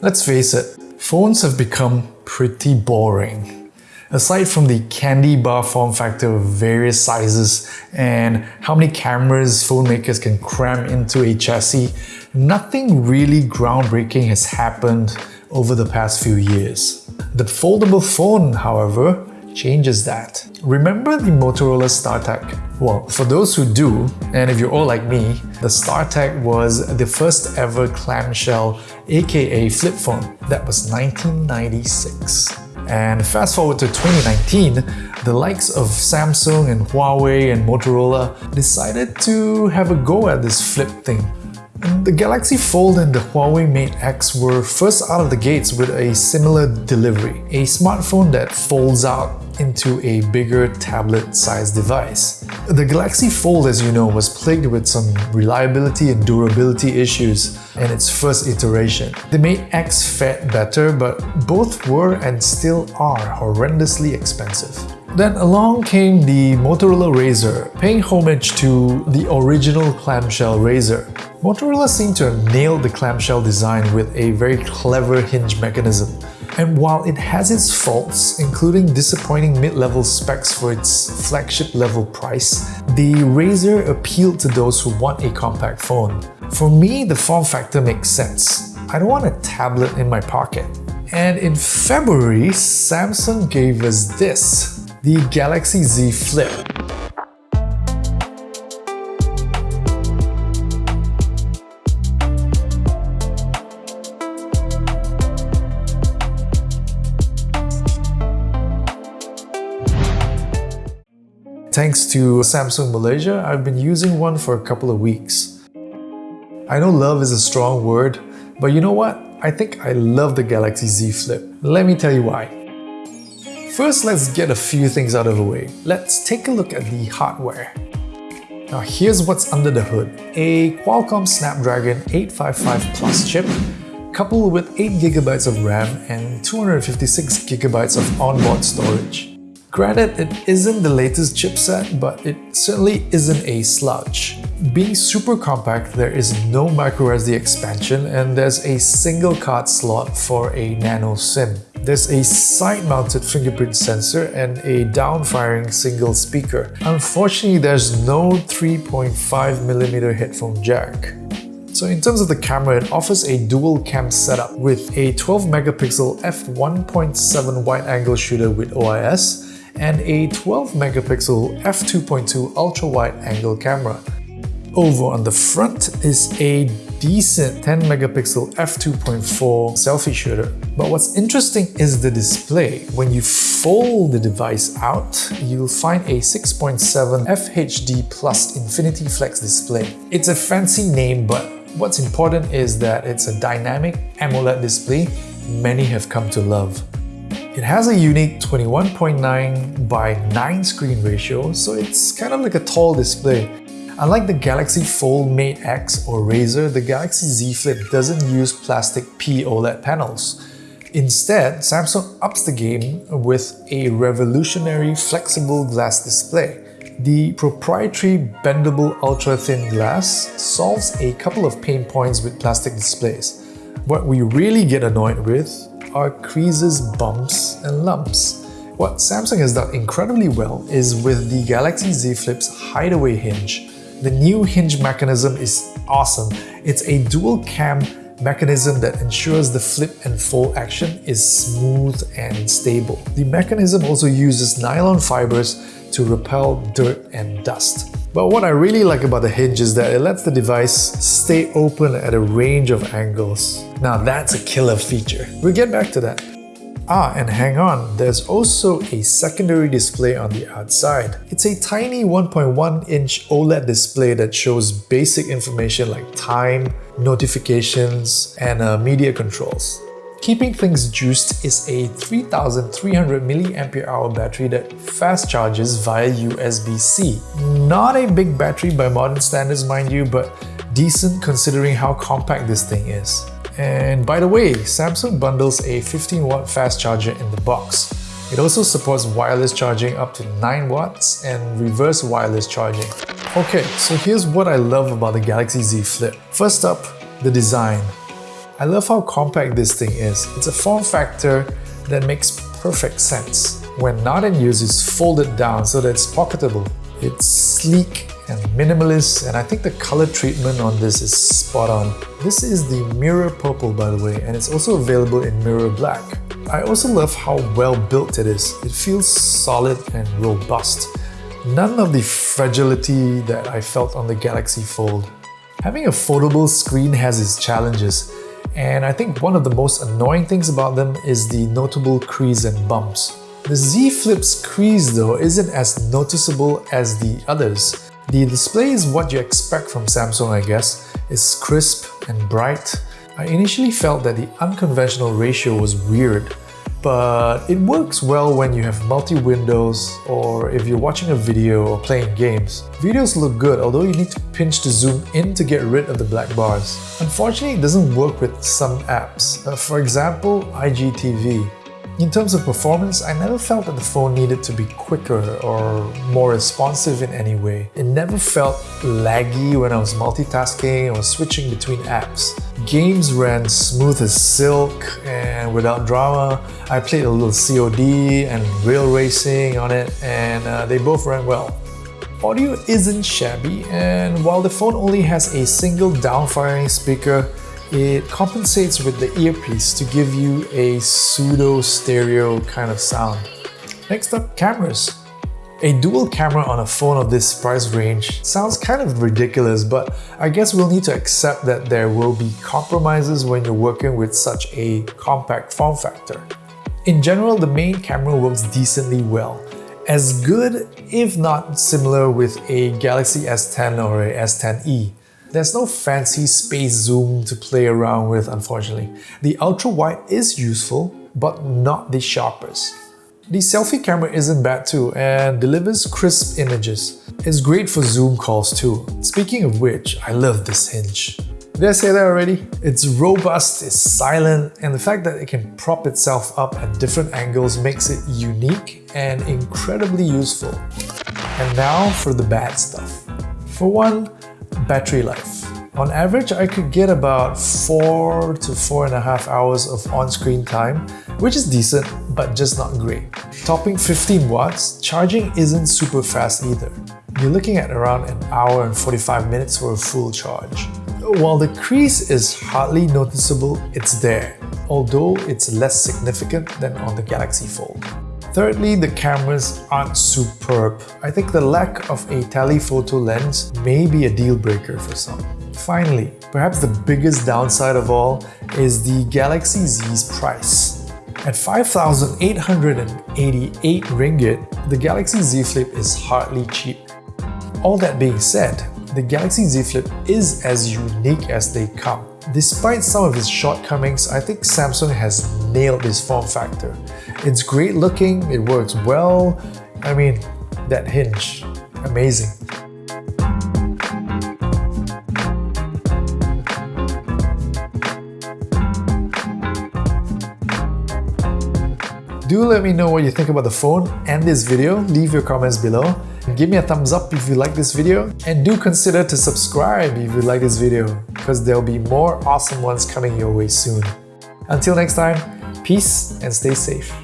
Let's face it, phones have become pretty boring. Aside from the candy bar form factor of various sizes and how many cameras phone makers can cram into a chassis, nothing really groundbreaking has happened over the past few years. The foldable phone, however, changes that. Remember the Motorola StarTAC? Well, for those who do, and if you're all like me, the StarTAC was the first ever clamshell aka flip phone. That was 1996. And fast forward to 2019, the likes of Samsung and Huawei and Motorola decided to have a go at this flip thing the Galaxy Fold and the Huawei Mate X were first out of the gates with a similar delivery, a smartphone that folds out into a bigger tablet-sized device. The Galaxy Fold, as you know, was plagued with some reliability and durability issues in its first iteration. The Mate X fared better, but both were and still are horrendously expensive. Then along came the Motorola Razr, paying homage to the original clamshell Razr. Motorola seemed to have nailed the clamshell design with a very clever hinge mechanism. And while it has its faults, including disappointing mid-level specs for its flagship-level price, the Razr appealed to those who want a compact phone. For me, the form factor makes sense. I don't want a tablet in my pocket. And in February, Samsung gave us this the Galaxy Z Flip. Thanks to Samsung Malaysia, I've been using one for a couple of weeks. I know love is a strong word, but you know what? I think I love the Galaxy Z Flip. Let me tell you why. First, let's get a few things out of the way. Let's take a look at the hardware. Now here's what's under the hood. A Qualcomm Snapdragon 855 Plus chip coupled with 8GB of RAM and 256GB of onboard storage. Granted, it isn't the latest chipset, but it certainly isn't a slouch. Being super compact, there is no microSD expansion and there's a single card slot for a nano SIM. There's a side-mounted fingerprint sensor and a down-firing single speaker. Unfortunately, there's no 3.5mm headphone jack. So in terms of the camera, it offers a dual cam setup with a 12 megapixel f1.7 wide-angle shooter with OIS and a 12 megapixel f2.2 ultra-wide angle camera. Over on the front is a decent 10 megapixel f2.4 selfie shooter. But what's interesting is the display. When you fold the device out, you'll find a 6.7 FHD Plus Infinity Flex display. It's a fancy name, but what's important is that it's a dynamic AMOLED display many have come to love. It has a unique 21.9 by 9 screen ratio, so it's kind of like a tall display. Unlike the Galaxy Fold Mate X or Razr, the Galaxy Z Flip doesn't use plastic P OLED panels. Instead, Samsung ups the game with a revolutionary flexible glass display. The proprietary bendable ultra-thin glass solves a couple of pain points with plastic displays. What we really get annoyed with are creases, bumps, and lumps. What Samsung has done incredibly well is with the Galaxy Z Flip's hideaway hinge, the new hinge mechanism is awesome. It's a dual cam mechanism that ensures the flip and fold action is smooth and stable. The mechanism also uses nylon fibers to repel dirt and dust. But what I really like about the hinge is that it lets the device stay open at a range of angles. Now that's a killer feature. We'll get back to that. Ah, and hang on, there's also a secondary display on the outside. It's a tiny 1.1 inch OLED display that shows basic information like time, notifications, and uh, media controls. Keeping things juiced is a 3300 mAh battery that fast charges via USB-C. Not a big battery by modern standards mind you, but decent considering how compact this thing is. And by the way, Samsung bundles a 15 watt fast charger in the box. It also supports wireless charging up to 9 watts and reverse wireless charging. Okay, so here's what I love about the Galaxy Z Flip. First up, the design. I love how compact this thing is. It's a form factor that makes perfect sense. When not in use, it's folded down so that it's pocketable. It's sleek and minimalist and I think the color treatment on this is spot on. This is the Mirror Purple by the way and it's also available in Mirror Black. I also love how well built it is. It feels solid and robust. None of the fragility that I felt on the Galaxy Fold. Having a foldable screen has its challenges and I think one of the most annoying things about them is the notable crease and bumps. The Z Flip's crease though isn't as noticeable as the others. The display is what you expect from Samsung I guess. It's crisp and bright. I initially felt that the unconventional ratio was weird, but it works well when you have multi-windows or if you're watching a video or playing games. Videos look good although you need to pinch to zoom in to get rid of the black bars. Unfortunately, it doesn't work with some apps. Uh, for example, IGTV. In terms of performance, I never felt that the phone needed to be quicker or more responsive in any way. It never felt laggy when I was multitasking or switching between apps. Games ran smooth as silk and without drama. I played a little COD and Real Racing on it and uh, they both ran well. Audio isn't shabby and while the phone only has a single downfiring speaker, it compensates with the earpiece to give you a pseudo stereo kind of sound. Next up, cameras. A dual camera on a phone of this price range sounds kind of ridiculous, but I guess we'll need to accept that there will be compromises when you're working with such a compact form factor. In general, the main camera works decently well. As good, if not similar with a Galaxy S10 or a S10e. There's no fancy space zoom to play around with unfortunately. The ultra wide is useful, but not the sharpest. The selfie camera isn't bad too and delivers crisp images. It's great for Zoom calls too. Speaking of which, I love this hinge. Did I say that already? It's robust, it's silent, and the fact that it can prop itself up at different angles makes it unique and incredibly useful. And now for the bad stuff. For one, battery life. On average, I could get about 4 to 4.5 hours of on-screen time, which is decent, but just not great. Topping 15 watts, charging isn't super fast either. You're looking at around an hour and 45 minutes for a full charge. While the crease is hardly noticeable, it's there, although it's less significant than on the Galaxy Fold. Thirdly, the cameras aren't superb. I think the lack of a telephoto lens may be a deal breaker for some. Finally, perhaps the biggest downside of all is the Galaxy Z's price. At 5,888 ringgit, the Galaxy Z Flip is hardly cheap. All that being said, the Galaxy Z Flip is as unique as they come. Despite some of its shortcomings, I think Samsung has nailed this form factor. It's great looking, it works well. I mean, that hinge, amazing. Do let me know what you think about the phone and this video. Leave your comments below. Give me a thumbs up if you like this video and do consider to subscribe if you like this video because there'll be more awesome ones coming your way soon. Until next time, peace and stay safe.